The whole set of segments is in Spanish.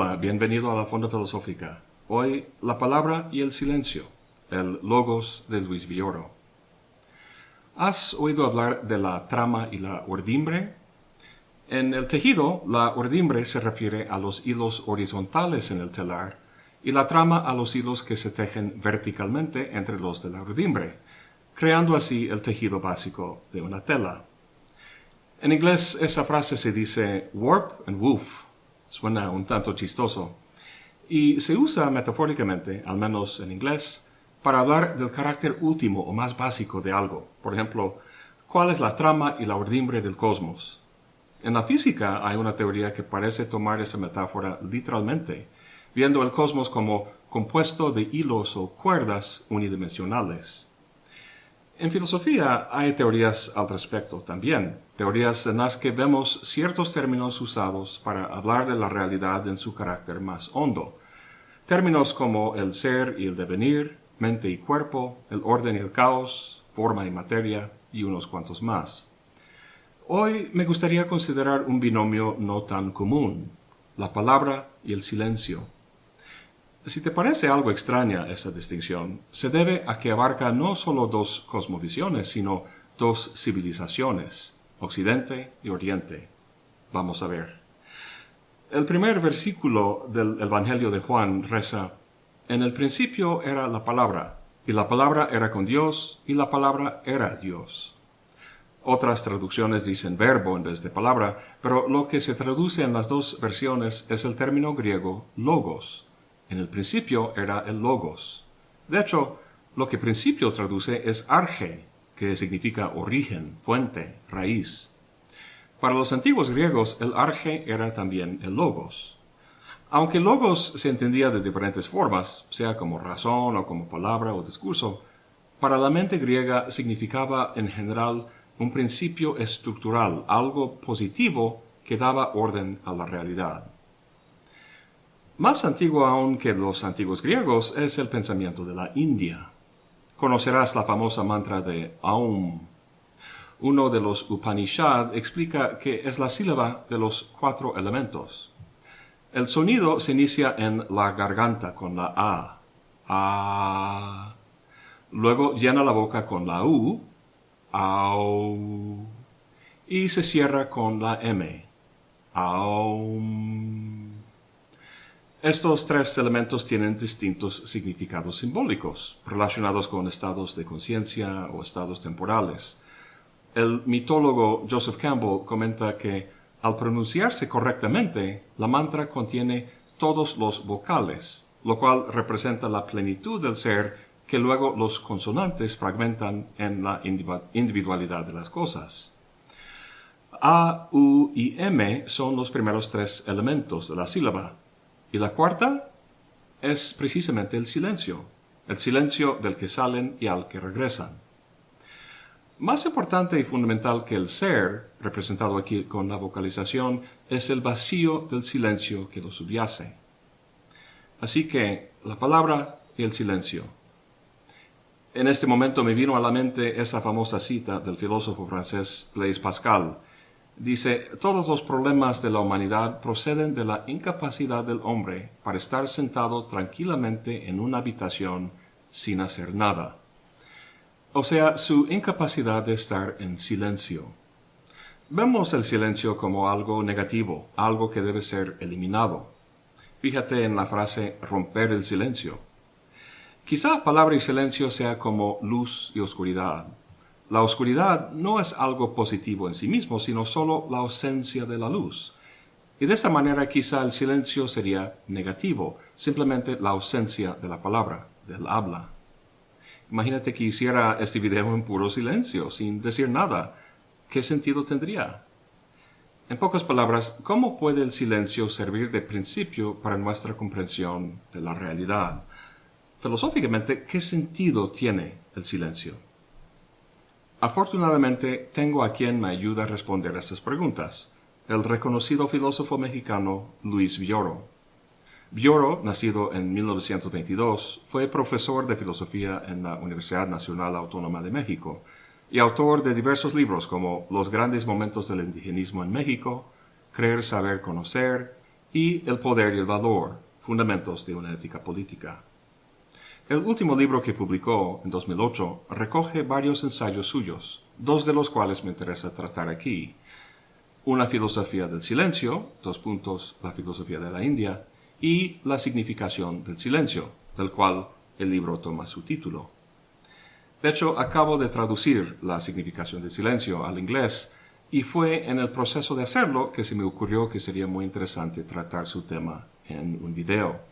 Hola, bienvenido a la Fonda Filosófica. Hoy, la palabra y el silencio, el Logos de Luis Villoro. ¿Has oído hablar de la trama y la urdimbre? En el tejido, la urdimbre se refiere a los hilos horizontales en el telar y la trama a los hilos que se tejen verticalmente entre los de la urdimbre, creando así el tejido básico de una tela. En inglés esa frase se dice warp and woof, suena un tanto chistoso, y se usa metafóricamente, al menos en inglés, para hablar del carácter último o más básico de algo. Por ejemplo, ¿cuál es la trama y la urdimbre del cosmos? En la física hay una teoría que parece tomar esa metáfora literalmente, viendo el cosmos como compuesto de hilos o cuerdas unidimensionales. En filosofía hay teorías al respecto también, teorías en las que vemos ciertos términos usados para hablar de la realidad en su carácter más hondo. Términos como el ser y el devenir, mente y cuerpo, el orden y el caos, forma y materia, y unos cuantos más. Hoy me gustaría considerar un binomio no tan común, la palabra y el silencio. Si te parece algo extraña esa distinción, se debe a que abarca no solo dos cosmovisiones, sino dos civilizaciones, Occidente y Oriente. Vamos a ver. El primer versículo del Evangelio de Juan reza, En el principio era la palabra, y la palabra era con Dios, y la palabra era Dios. Otras traducciones dicen verbo en vez de palabra, pero lo que se traduce en las dos versiones es el término griego logos, en el principio era el logos. De hecho, lo que principio traduce es arge, que significa origen, fuente, raíz. Para los antiguos griegos, el arge era también el logos. Aunque logos se entendía de diferentes formas, sea como razón o como palabra o discurso, para la mente griega significaba en general un principio estructural, algo positivo que daba orden a la realidad. Más antiguo aún que los antiguos griegos es el pensamiento de la India. Conocerás la famosa mantra de Aum. Uno de los Upanishad explica que es la sílaba de los cuatro elementos. El sonido se inicia en la garganta con la A. A. Luego llena la boca con la U. Au. Y se cierra con la M. Aum. Estos tres elementos tienen distintos significados simbólicos, relacionados con estados de conciencia o estados temporales. El mitólogo Joseph Campbell comenta que al pronunciarse correctamente, la mantra contiene todos los vocales, lo cual representa la plenitud del ser que luego los consonantes fragmentan en la individualidad de las cosas. A, U y M son los primeros tres elementos de la sílaba, y la cuarta es precisamente el silencio, el silencio del que salen y al que regresan. Más importante y fundamental que el ser, representado aquí con la vocalización, es el vacío del silencio que lo subyace. Así que la palabra y el silencio. En este momento me vino a la mente esa famosa cita del filósofo francés Blaise Pascal, Dice, todos los problemas de la humanidad proceden de la incapacidad del hombre para estar sentado tranquilamente en una habitación sin hacer nada. O sea, su incapacidad de estar en silencio. Vemos el silencio como algo negativo, algo que debe ser eliminado. Fíjate en la frase romper el silencio. Quizá palabra y silencio sea como luz y oscuridad. La oscuridad no es algo positivo en sí mismo, sino solo la ausencia de la luz. Y de esa manera quizá el silencio sería negativo, simplemente la ausencia de la palabra, del habla. Imagínate que hiciera este video en puro silencio, sin decir nada. ¿Qué sentido tendría? En pocas palabras, ¿cómo puede el silencio servir de principio para nuestra comprensión de la realidad? Filosóficamente, ¿qué sentido tiene el silencio? Afortunadamente, tengo a quien me ayuda a responder estas preguntas, el reconocido filósofo mexicano Luis Villoro. Villoro, nacido en 1922, fue profesor de filosofía en la Universidad Nacional Autónoma de México y autor de diversos libros como Los grandes momentos del indigenismo en México, Creer, Saber, Conocer y El poder y el valor, fundamentos de una ética política. El último libro que publicó, en 2008, recoge varios ensayos suyos, dos de los cuales me interesa tratar aquí. Una filosofía del silencio, dos puntos, la filosofía de la India, y la significación del silencio, del cual el libro toma su título. De hecho, acabo de traducir la significación del silencio al inglés y fue en el proceso de hacerlo que se me ocurrió que sería muy interesante tratar su tema en un video.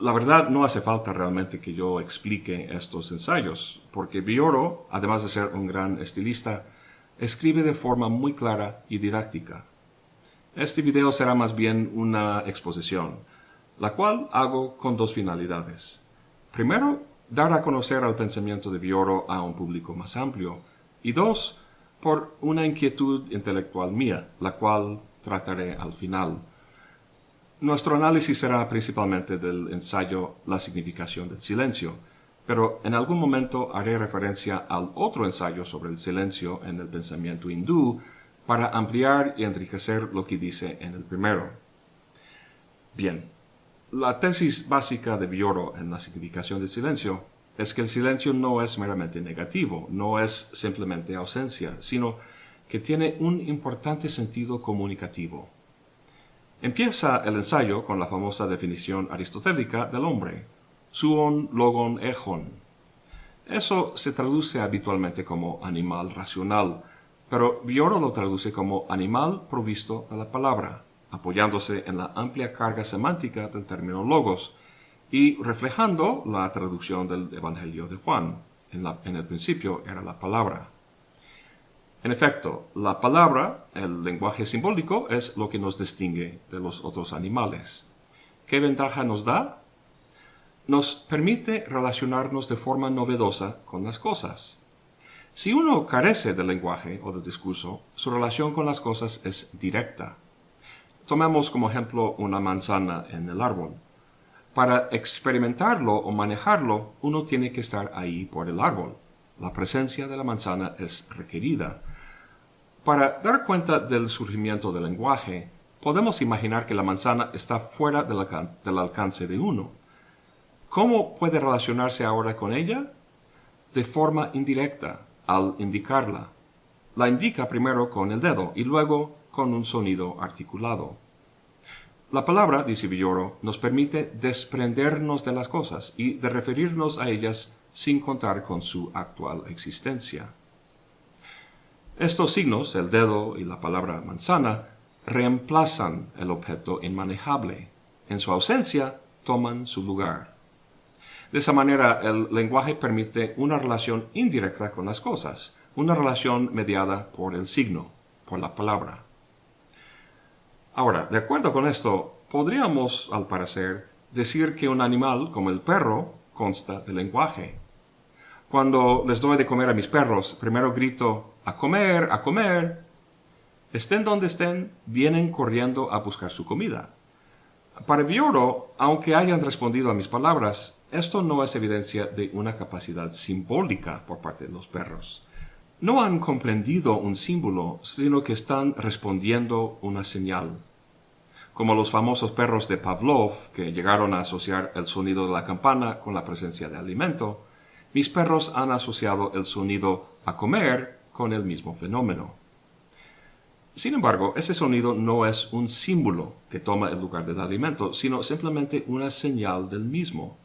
La verdad, no hace falta realmente que yo explique estos ensayos, porque Bioro, además de ser un gran estilista, escribe de forma muy clara y didáctica. Este video será más bien una exposición, la cual hago con dos finalidades. Primero, dar a conocer al pensamiento de Bioro a un público más amplio, y dos, por una inquietud intelectual mía, la cual trataré al final. Nuestro análisis será principalmente del ensayo La significación del silencio, pero en algún momento haré referencia al otro ensayo sobre el silencio en el pensamiento hindú para ampliar y enriquecer lo que dice en el primero. Bien, la tesis básica de Bioro en la significación del silencio es que el silencio no es meramente negativo, no es simplemente ausencia, sino que tiene un importante sentido comunicativo. Empieza el ensayo con la famosa definición aristotélica del hombre, suon logon ejon. Eso se traduce habitualmente como animal racional, pero Bioro lo traduce como animal provisto de la palabra, apoyándose en la amplia carga semántica del término logos y reflejando la traducción del Evangelio de Juan. En el principio era la palabra. En efecto, la palabra, el lenguaje simbólico, es lo que nos distingue de los otros animales. ¿Qué ventaja nos da? Nos permite relacionarnos de forma novedosa con las cosas. Si uno carece del lenguaje o del discurso, su relación con las cosas es directa. Tomemos como ejemplo una manzana en el árbol. Para experimentarlo o manejarlo, uno tiene que estar ahí por el árbol. La presencia de la manzana es requerida. Para dar cuenta del surgimiento del lenguaje, podemos imaginar que la manzana está fuera del, alcance de uno. ¿Cómo puede relacionarse ahora con ella? De forma indirecta, al indicarla. La indica primero con el dedo y luego con un sonido articulado. La palabra, dice Villoro, nos permite desprendernos de las cosas y de referirnos a ellas sin contar con su actual existencia. Estos signos, el dedo y la palabra manzana, reemplazan el objeto inmanejable. En su ausencia, toman su lugar. De esa manera, el lenguaje permite una relación indirecta con las cosas, una relación mediada por el signo, por la palabra. Ahora, de acuerdo con esto, podríamos, al parecer, decir que un animal como el perro consta de lenguaje. Cuando les doy de comer a mis perros, primero grito, a comer, a comer. Estén donde estén, vienen corriendo a buscar su comida. Para Bioro, aunque hayan respondido a mis palabras, esto no es evidencia de una capacidad simbólica por parte de los perros. No han comprendido un símbolo, sino que están respondiendo una señal. Como los famosos perros de Pavlov, que llegaron a asociar el sonido de la campana con la presencia de alimento, mis perros han asociado el sonido a comer con el mismo fenómeno. Sin embargo, ese sonido no es un símbolo que toma el lugar del alimento, sino simplemente una señal del mismo.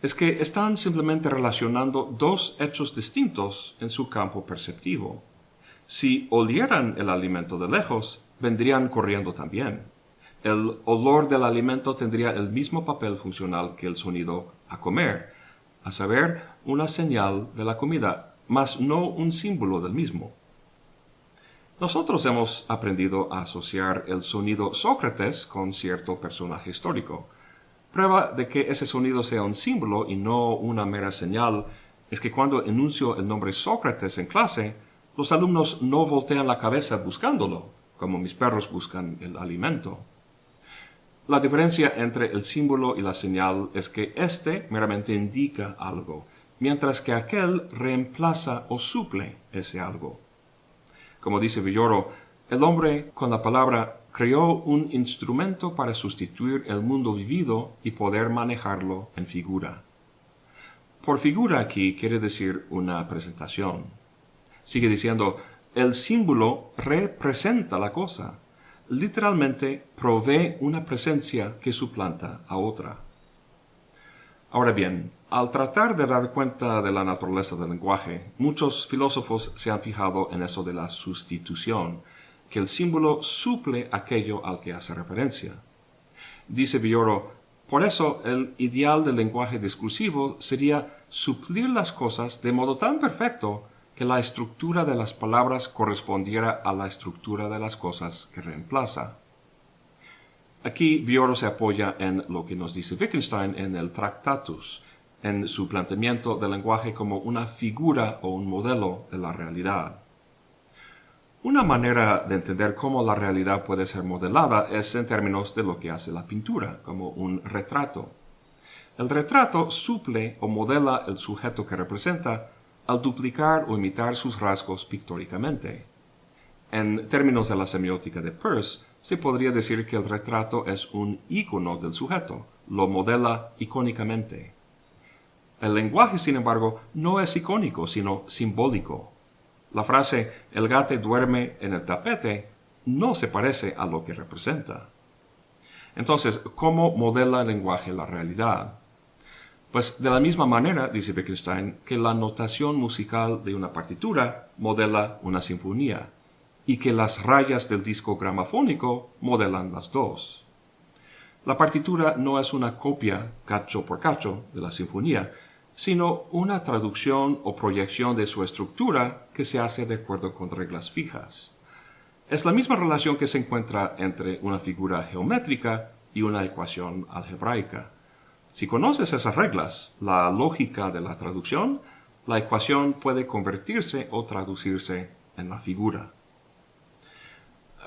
Es que están simplemente relacionando dos hechos distintos en su campo perceptivo. Si olieran el alimento de lejos, vendrían corriendo también. El olor del alimento tendría el mismo papel funcional que el sonido a comer, a saber, una señal de la comida, mas no un símbolo del mismo. Nosotros hemos aprendido a asociar el sonido Sócrates con cierto personaje histórico. Prueba de que ese sonido sea un símbolo y no una mera señal es que cuando enuncio el nombre Sócrates en clase, los alumnos no voltean la cabeza buscándolo, como mis perros buscan el alimento. La diferencia entre el símbolo y la señal es que éste meramente indica algo, mientras que aquel reemplaza o suple ese algo. Como dice Villoro, el hombre con la palabra creó un instrumento para sustituir el mundo vivido y poder manejarlo en figura. Por figura aquí quiere decir una presentación. Sigue diciendo, el símbolo representa la cosa. Literalmente provee una presencia que suplanta a otra. Ahora bien, al tratar de dar cuenta de la naturaleza del lenguaje, muchos filósofos se han fijado en eso de la sustitución, que el símbolo suple aquello al que hace referencia. Dice Villoro, por eso, el ideal del lenguaje discursivo sería suplir las cosas de modo tan perfecto que la estructura de las palabras correspondiera a la estructura de las cosas que reemplaza. Aquí Vioro se apoya en lo que nos dice Wittgenstein en el Tractatus, en su planteamiento del lenguaje como una figura o un modelo de la realidad. Una manera de entender cómo la realidad puede ser modelada es en términos de lo que hace la pintura, como un retrato. El retrato suple o modela el sujeto que representa al duplicar o imitar sus rasgos pictóricamente. En términos de la semiótica de Peirce, se podría decir que el retrato es un ícono del sujeto, lo modela icónicamente. El lenguaje, sin embargo, no es icónico, sino simbólico. La frase el gato duerme en el tapete no se parece a lo que representa. Entonces, ¿cómo modela el lenguaje la realidad? Pues de la misma manera, dice Wittgenstein, que la notación musical de una partitura modela una sinfonía y que las rayas del disco gramafónico modelan las dos. La partitura no es una copia cacho por cacho de la sinfonía, sino una traducción o proyección de su estructura que se hace de acuerdo con reglas fijas. Es la misma relación que se encuentra entre una figura geométrica y una ecuación algebraica. Si conoces esas reglas, la lógica de la traducción, la ecuación puede convertirse o traducirse en la figura.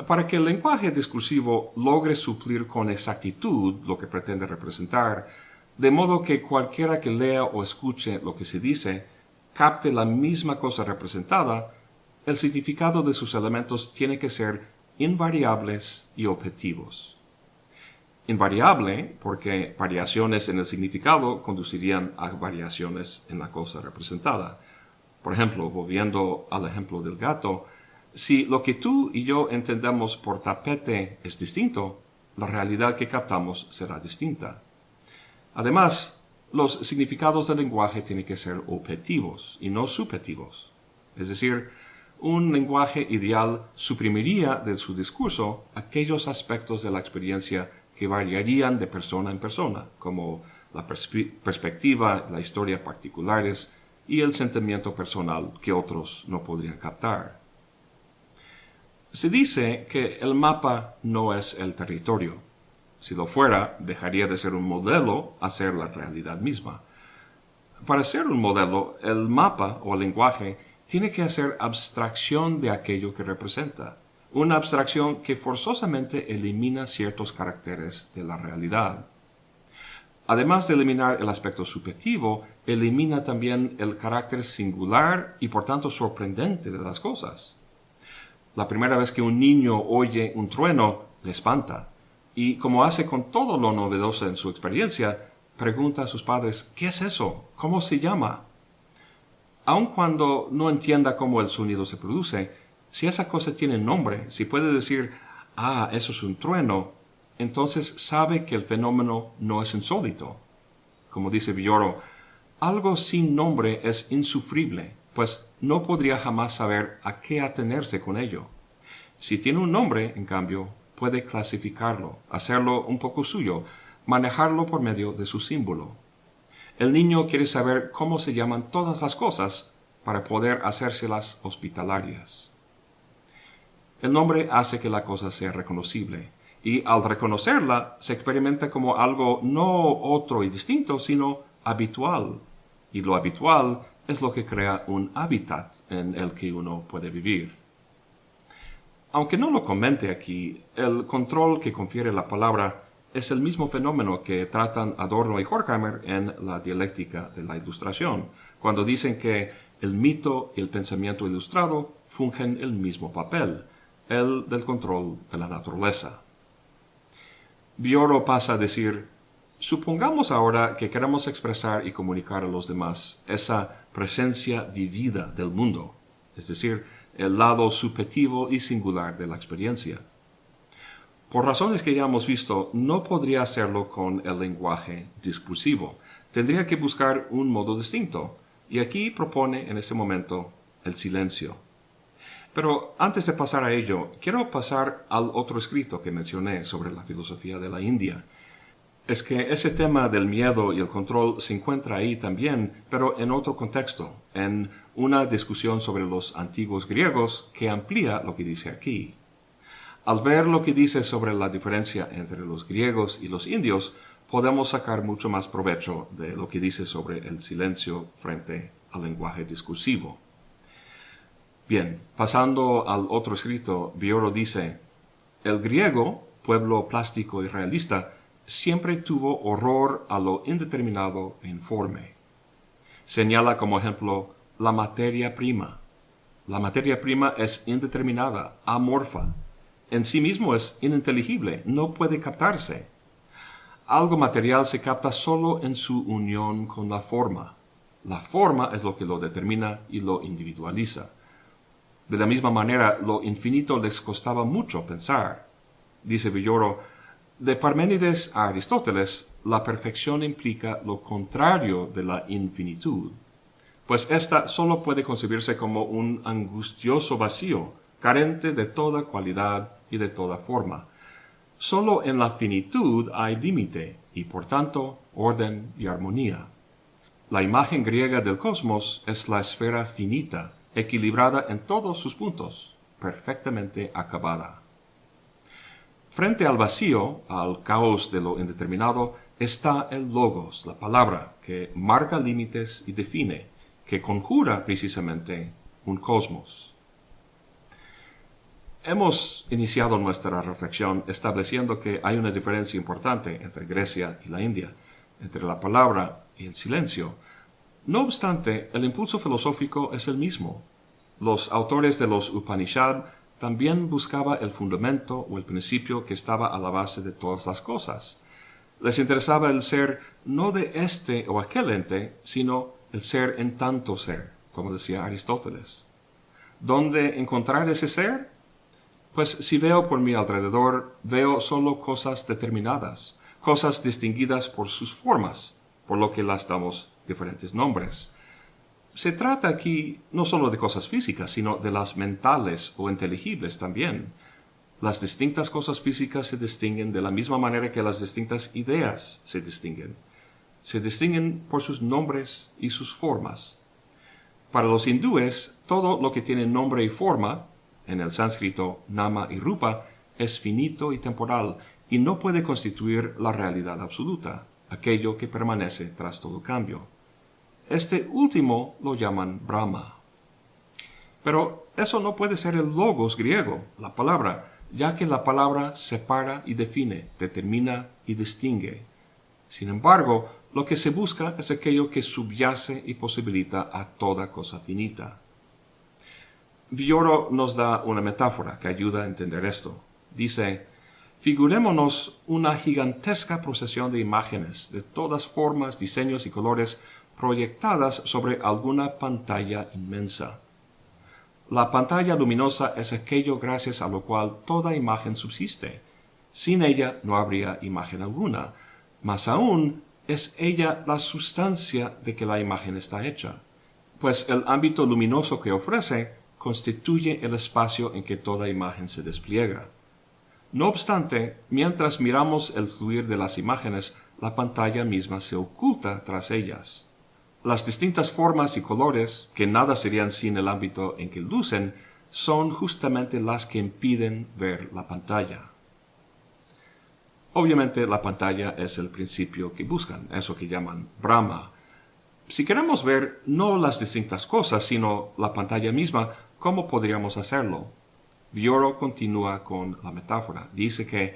Para que el lenguaje discursivo logre suplir con exactitud lo que pretende representar, de modo que cualquiera que lea o escuche lo que se dice capte la misma cosa representada, el significado de sus elementos tiene que ser invariables y objetivos. Invariable porque variaciones en el significado conducirían a variaciones en la cosa representada. Por ejemplo, volviendo al ejemplo del gato, si lo que tú y yo entendemos por tapete es distinto, la realidad que captamos será distinta. Además, los significados del lenguaje tienen que ser objetivos y no subjetivos. Es decir, un lenguaje ideal suprimiría de su discurso aquellos aspectos de la experiencia que variarían de persona en persona, como la perspectiva, la historia particulares y el sentimiento personal que otros no podrían captar. Se dice que el mapa no es el territorio, si lo fuera, dejaría de ser un modelo a ser la realidad misma. Para ser un modelo, el mapa o el lenguaje tiene que hacer abstracción de aquello que representa, una abstracción que forzosamente elimina ciertos caracteres de la realidad. Además de eliminar el aspecto subjetivo, elimina también el carácter singular y por tanto sorprendente de las cosas. La primera vez que un niño oye un trueno, le espanta y como hace con todo lo novedoso en su experiencia, pregunta a sus padres, ¿qué es eso? ¿Cómo se llama? Aun cuando no entienda cómo el sonido se produce, si esa cosa tiene nombre, si puede decir, ah, eso es un trueno, entonces sabe que el fenómeno no es insólito. Como dice Villoro, algo sin nombre es insufrible, pues no podría jamás saber a qué atenerse con ello. Si tiene un nombre, en cambio, puede clasificarlo, hacerlo un poco suyo, manejarlo por medio de su símbolo. El niño quiere saber cómo se llaman todas las cosas para poder hacérselas hospitalarias. El nombre hace que la cosa sea reconocible, y al reconocerla se experimenta como algo no otro y distinto, sino habitual. Y lo habitual es lo que crea un hábitat en el que uno puede vivir. Aunque no lo comente aquí, el control que confiere la palabra es el mismo fenómeno que tratan Adorno y Horkheimer en la dialéctica de la ilustración, cuando dicen que el mito y el pensamiento ilustrado fungen el mismo papel, el del control de la naturaleza. Bioro pasa a decir, supongamos ahora que queremos expresar y comunicar a los demás esa presencia vivida del mundo, es decir, el lado subjetivo y singular de la experiencia. Por razones que ya hemos visto, no podría hacerlo con el lenguaje discursivo. Tendría que buscar un modo distinto, y aquí propone en este momento el silencio. Pero antes de pasar a ello, quiero pasar al otro escrito que mencioné sobre la filosofía de la India. Es que ese tema del miedo y el control se encuentra ahí también, pero en otro contexto, en una discusión sobre los antiguos griegos que amplía lo que dice aquí. Al ver lo que dice sobre la diferencia entre los griegos y los indios, podemos sacar mucho más provecho de lo que dice sobre el silencio frente al lenguaje discursivo. Bien, pasando al otro escrito, Bioro dice, el griego, pueblo plástico y realista, siempre tuvo horror a lo indeterminado e informe. Señala como ejemplo la materia prima. La materia prima es indeterminada, amorfa. En sí mismo es ininteligible, no puede captarse algo material se capta solo en su unión con la forma. La forma es lo que lo determina y lo individualiza. De la misma manera, lo infinito les costaba mucho pensar. Dice Villoro, de Parménides a Aristóteles, la perfección implica lo contrario de la infinitud, pues ésta solo puede concebirse como un angustioso vacío, carente de toda cualidad y de toda forma. Solo en la finitud hay límite y por tanto orden y armonía. La imagen griega del cosmos es la esfera finita, equilibrada en todos sus puntos, perfectamente acabada. Frente al vacío, al caos de lo indeterminado, está el logos, la palabra, que marca límites y define, que conjura precisamente un cosmos. Hemos iniciado nuestra reflexión estableciendo que hay una diferencia importante entre Grecia y la India, entre la palabra y el silencio. No obstante, el impulso filosófico es el mismo. Los autores de los Upanishad también buscaban el fundamento o el principio que estaba a la base de todas las cosas. Les interesaba el ser no de este o aquel ente, sino el ser en tanto ser, como decía Aristóteles. ¿Dónde encontrar ese ser? Pues si veo por mi alrededor, veo solo cosas determinadas, cosas distinguidas por sus formas, por lo que las damos diferentes nombres. Se trata aquí no solo de cosas físicas, sino de las mentales o inteligibles también. Las distintas cosas físicas se distinguen de la misma manera que las distintas ideas se distinguen. Se distinguen por sus nombres y sus formas. Para los hindúes, todo lo que tiene nombre y forma en el sánscrito nama y rupa, es finito y temporal y no puede constituir la realidad absoluta, aquello que permanece tras todo cambio. Este último lo llaman Brahma. Pero eso no puede ser el logos griego, la palabra, ya que la palabra separa y define, determina y distingue. Sin embargo, lo que se busca es aquello que subyace y posibilita a toda cosa finita. Villoro nos da una metáfora que ayuda a entender esto. Dice, figurémonos una gigantesca procesión de imágenes de todas formas, diseños y colores proyectadas sobre alguna pantalla inmensa. La pantalla luminosa es aquello gracias a lo cual toda imagen subsiste. Sin ella no habría imagen alguna. Más aún, es ella la sustancia de que la imagen está hecha, pues el ámbito luminoso que ofrece constituye el espacio en que toda imagen se despliega. No obstante, mientras miramos el fluir de las imágenes, la pantalla misma se oculta tras ellas. Las distintas formas y colores, que nada serían sin el ámbito en que lucen, son justamente las que impiden ver la pantalla. Obviamente la pantalla es el principio que buscan, eso que llaman Brahma. Si queremos ver no las distintas cosas, sino la pantalla misma, ¿Cómo podríamos hacerlo? Bioro continúa con la metáfora. Dice que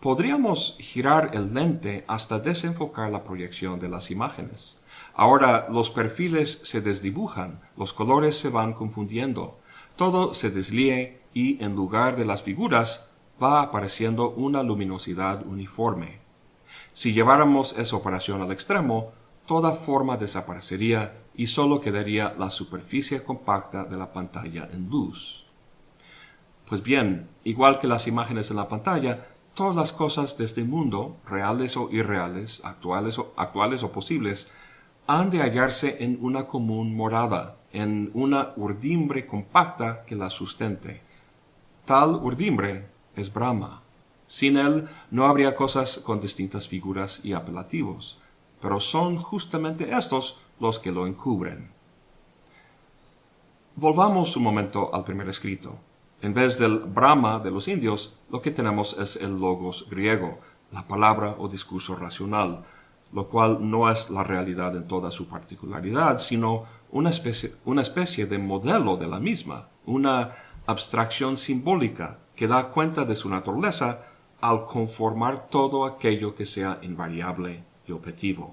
podríamos girar el lente hasta desenfocar la proyección de las imágenes. Ahora los perfiles se desdibujan, los colores se van confundiendo, todo se deslíe y en lugar de las figuras va apareciendo una luminosidad uniforme. Si lleváramos esa operación al extremo, toda forma desaparecería y solo quedaría la superficie compacta de la pantalla en luz. Pues bien, igual que las imágenes en la pantalla, todas las cosas de este mundo, reales o irreales, actuales o, actuales o posibles, han de hallarse en una común morada, en una urdimbre compacta que la sustente. Tal urdimbre es Brahma. Sin él no habría cosas con distintas figuras y apelativos, pero son justamente estos los que lo encubren. Volvamos un momento al primer escrito. En vez del Brahma de los indios, lo que tenemos es el logos griego, la palabra o discurso racional, lo cual no es la realidad en toda su particularidad, sino una especie, una especie de modelo de la misma, una abstracción simbólica que da cuenta de su naturaleza al conformar todo aquello que sea invariable y objetivo.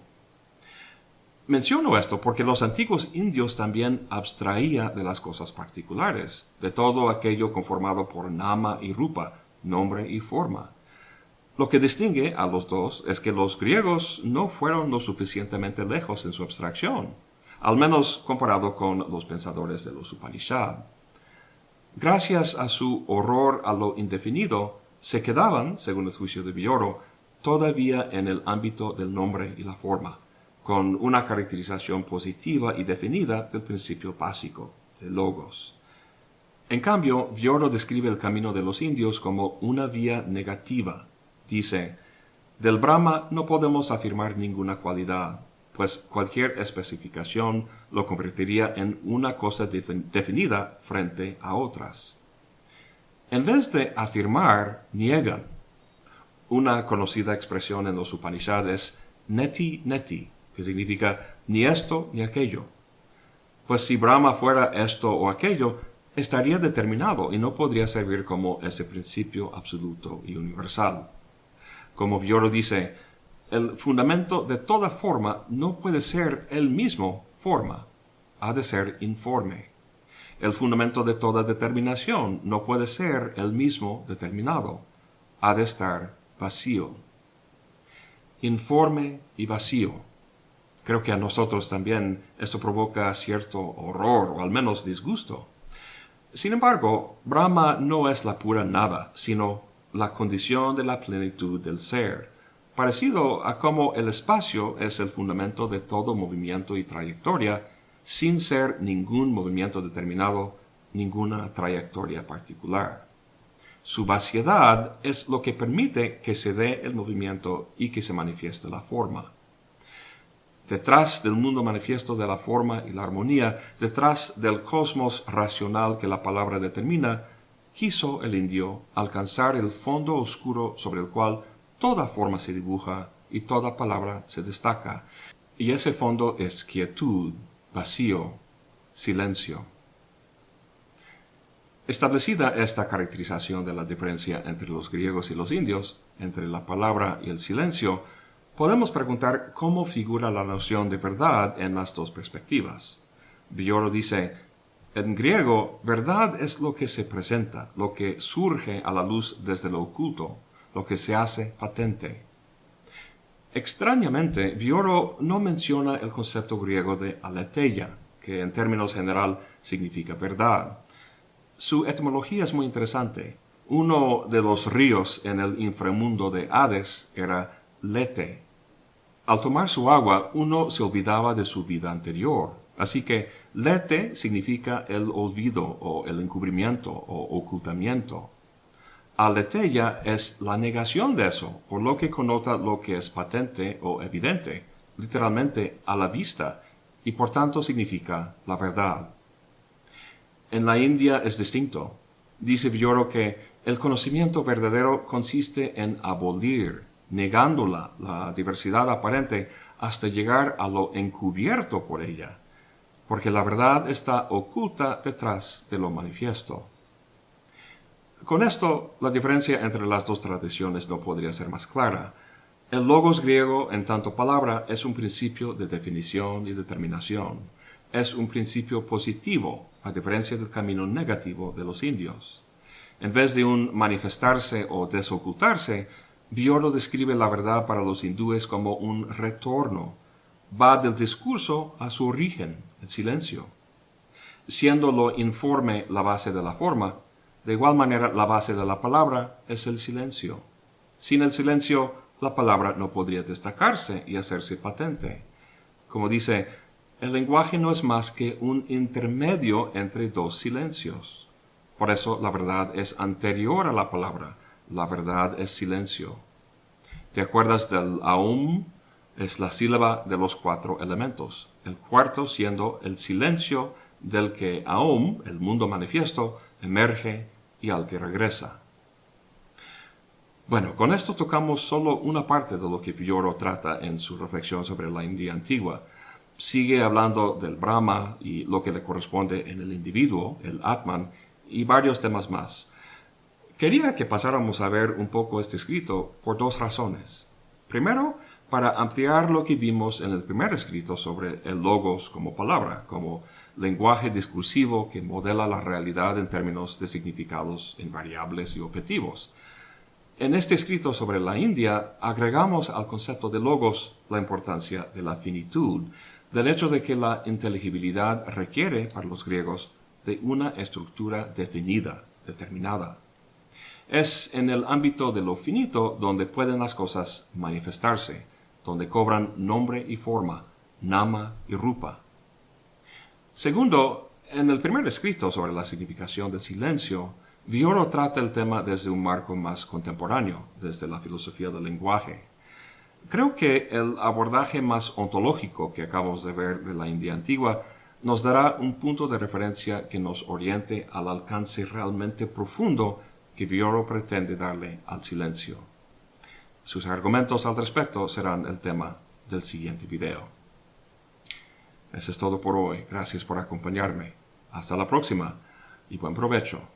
Menciono esto porque los antiguos indios también abstraía de las cosas particulares, de todo aquello conformado por nama y rupa, nombre y forma. Lo que distingue a los dos es que los griegos no fueron lo suficientemente lejos en su abstracción, al menos comparado con los pensadores de los Upanishad. Gracias a su horror a lo indefinido, se quedaban, según el juicio de Villoro, todavía en el ámbito del nombre y la forma con una caracterización positiva y definida del principio básico, de logos. En cambio, Vioro describe el camino de los indios como una vía negativa. Dice, del Brahma no podemos afirmar ninguna cualidad, pues cualquier especificación lo convertiría en una cosa definida frente a otras. En vez de afirmar, niegan. Una conocida expresión en los Upanishads es neti neti, que significa ni esto ni aquello. Pues si Brahma fuera esto o aquello, estaría determinado y no podría servir como ese principio absoluto y universal. Como Vioro dice, el fundamento de toda forma no puede ser el mismo forma, ha de ser informe. El fundamento de toda determinación no puede ser el mismo determinado, ha de estar vacío. Informe y vacío Creo que a nosotros también esto provoca cierto horror o al menos disgusto. Sin embargo, Brahma no es la pura nada, sino la condición de la plenitud del ser, parecido a como el espacio es el fundamento de todo movimiento y trayectoria, sin ser ningún movimiento determinado, ninguna trayectoria particular. Su vaciedad es lo que permite que se dé el movimiento y que se manifieste la forma. Detrás del mundo manifiesto de la forma y la armonía, detrás del cosmos racional que la palabra determina, quiso el indio alcanzar el fondo oscuro sobre el cual toda forma se dibuja y toda palabra se destaca. Y ese fondo es quietud, vacío, silencio. Establecida esta caracterización de la diferencia entre los griegos y los indios, entre la palabra y el silencio, Podemos preguntar cómo figura la noción de verdad en las dos perspectivas. Villoro dice, en griego, verdad es lo que se presenta, lo que surge a la luz desde lo oculto, lo que se hace patente. Extrañamente, Villoro no menciona el concepto griego de aletheia, que en términos general significa verdad. Su etimología es muy interesante. Uno de los ríos en el inframundo de Hades era Lete, al tomar su agua, uno se olvidaba de su vida anterior. Así que lete significa el olvido o el encubrimiento o ocultamiento. Aletheia es la negación de eso, por lo que connota lo que es patente o evidente, literalmente a la vista, y por tanto significa la verdad. En la India es distinto. Dice Villoro que el conocimiento verdadero consiste en abolir, negándola, la diversidad aparente, hasta llegar a lo encubierto por ella, porque la verdad está oculta detrás de lo manifiesto. Con esto, la diferencia entre las dos tradiciones no podría ser más clara. El logos griego, en tanto palabra, es un principio de definición y determinación. Es un principio positivo, a diferencia del camino negativo de los indios. En vez de un manifestarse o desocultarse, Bioro describe la verdad para los hindúes como un retorno. Va del discurso a su origen, el silencio. Siendo lo informe la base de la forma, de igual manera la base de la palabra es el silencio. Sin el silencio, la palabra no podría destacarse y hacerse patente. Como dice, el lenguaje no es más que un intermedio entre dos silencios. Por eso la verdad es anterior a la palabra, la verdad es silencio. ¿Te acuerdas del aum? Es la sílaba de los cuatro elementos, el cuarto siendo el silencio del que aum, el mundo manifiesto, emerge y al que regresa. Bueno, con esto tocamos solo una parte de lo que Villoro trata en su reflexión sobre la India antigua. Sigue hablando del Brahma y lo que le corresponde en el individuo, el Atman, y varios temas más. Quería que pasáramos a ver un poco este escrito por dos razones. Primero, para ampliar lo que vimos en el primer escrito sobre el logos como palabra, como lenguaje discursivo que modela la realidad en términos de significados invariables y objetivos. En este escrito sobre la India agregamos al concepto de logos la importancia de la finitud, del hecho de que la inteligibilidad requiere para los griegos de una estructura definida, determinada. Es en el ámbito de lo finito donde pueden las cosas manifestarse, donde cobran nombre y forma, nama y rupa. Segundo, en el primer escrito sobre la significación del silencio, Vioro trata el tema desde un marco más contemporáneo, desde la filosofía del lenguaje. Creo que el abordaje más ontológico que acabamos de ver de la India antigua nos dará un punto de referencia que nos oriente al alcance realmente profundo que Vioro pretende darle al silencio. Sus argumentos al respecto serán el tema del siguiente video. Eso es todo por hoy. Gracias por acompañarme. Hasta la próxima y buen provecho.